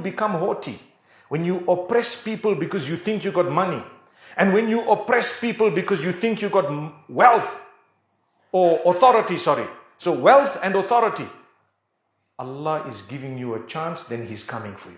become haughty, when you oppress people because you think you got money, and when you oppress people because you think you got wealth or authority, sorry. So wealth and authority. Allah is giving you a chance, then He's coming for you.